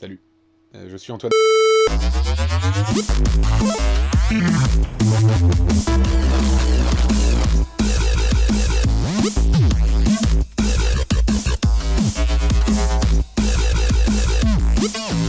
Salut, euh, je suis Antoine. Yeah.